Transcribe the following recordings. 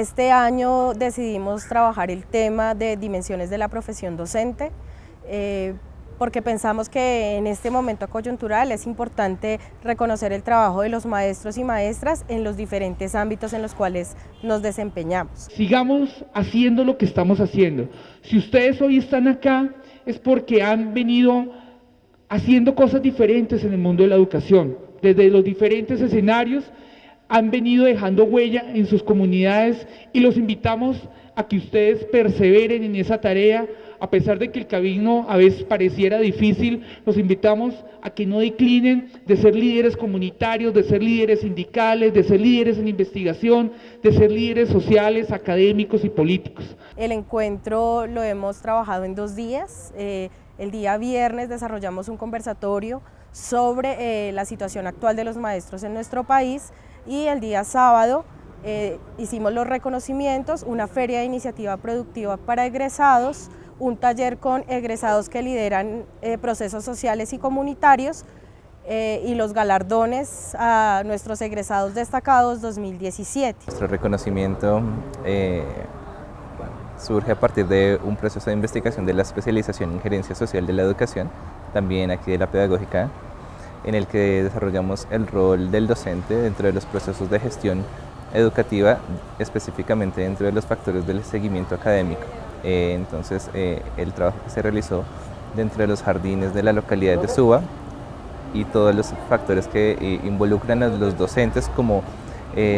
Este año decidimos trabajar el tema de dimensiones de la profesión docente, eh, porque pensamos que en este momento coyuntural es importante reconocer el trabajo de los maestros y maestras en los diferentes ámbitos en los cuales nos desempeñamos. Sigamos haciendo lo que estamos haciendo. Si ustedes hoy están acá es porque han venido haciendo cosas diferentes en el mundo de la educación, desde los diferentes escenarios han venido dejando huella en sus comunidades y los invitamos a que ustedes perseveren en esa tarea, a pesar de que el camino a veces pareciera difícil, los invitamos a que no declinen de ser líderes comunitarios, de ser líderes sindicales, de ser líderes en investigación, de ser líderes sociales, académicos y políticos. El encuentro lo hemos trabajado en dos días. Eh, el día viernes desarrollamos un conversatorio sobre eh, la situación actual de los maestros en nuestro país y el día sábado eh, hicimos los reconocimientos, una feria de iniciativa productiva para egresados, un taller con egresados que lideran eh, procesos sociales y comunitarios eh, y los galardones a nuestros egresados destacados 2017. Nuestro reconocimiento surge a partir de un proceso de investigación de la especialización en gerencia social de la educación, también aquí de la pedagógica en el que desarrollamos el rol del docente dentro de los procesos de gestión educativa, específicamente dentro de los factores del seguimiento académico. Eh, entonces, eh, el trabajo que se realizó dentro de los jardines de la localidad de Suba y todos los factores que eh, involucran a los docentes como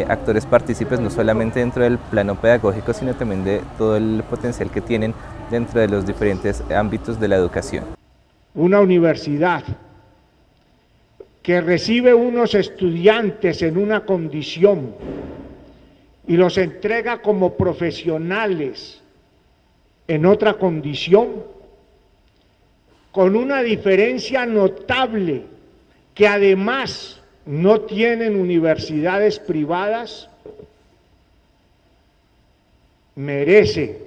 actores partícipes, no solamente dentro del plano pedagógico, sino también de todo el potencial que tienen dentro de los diferentes ámbitos de la educación. Una universidad que recibe unos estudiantes en una condición y los entrega como profesionales en otra condición, con una diferencia notable que además no tienen universidades privadas, merece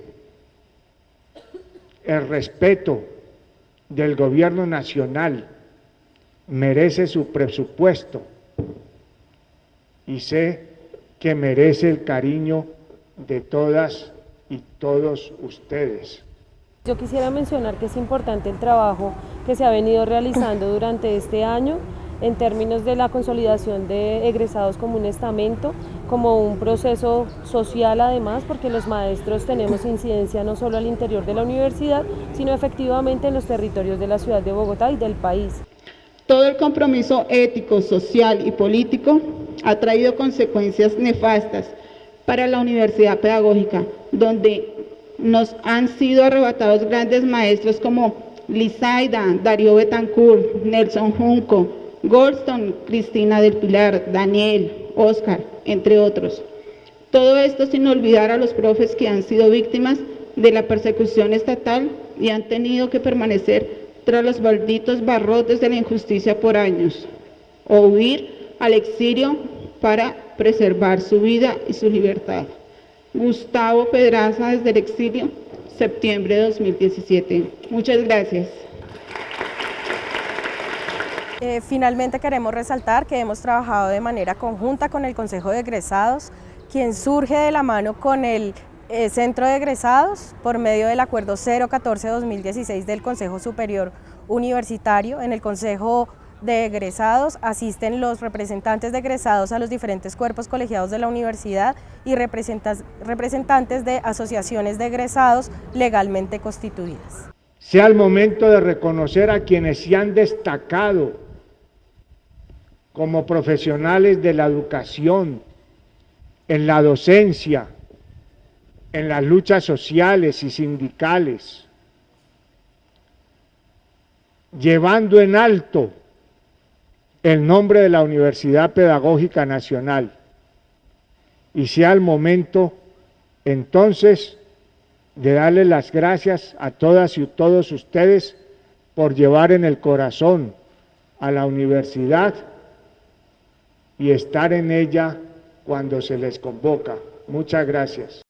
el respeto del gobierno nacional merece su presupuesto y sé que merece el cariño de todas y todos ustedes. Yo quisiera mencionar que es importante el trabajo que se ha venido realizando durante este año en términos de la consolidación de egresados como un estamento, como un proceso social además, porque los maestros tenemos incidencia no solo al interior de la universidad, sino efectivamente en los territorios de la ciudad de Bogotá y del país. Todo el compromiso ético, social y político ha traído consecuencias nefastas para la universidad pedagógica, donde nos han sido arrebatados grandes maestros como Lizaida, Darío Betancourt, Nelson Junco, Goldstone, Cristina del Pilar, Daniel, Oscar, entre otros. Todo esto sin olvidar a los profes que han sido víctimas de la persecución estatal y han tenido que permanecer tras los malditos barrotes de la injusticia por años, o huir al exilio para preservar su vida y su libertad. Gustavo Pedraza desde el exilio, septiembre de 2017. Muchas gracias. Eh, finalmente queremos resaltar que hemos trabajado de manera conjunta con el Consejo de Egresados, quien surge de la mano con el eh, centro de egresados por medio del acuerdo 014-2016 del Consejo Superior Universitario. En el Consejo de egresados asisten los representantes de egresados a los diferentes cuerpos colegiados de la universidad y representantes de asociaciones de egresados legalmente constituidas. Sea el momento de reconocer a quienes se han destacado como profesionales de la educación, en la docencia, en las luchas sociales y sindicales, llevando en alto el nombre de la Universidad Pedagógica Nacional. Y sea el momento entonces de darle las gracias a todas y todos ustedes por llevar en el corazón a la universidad y estar en ella cuando se les convoca. Muchas gracias.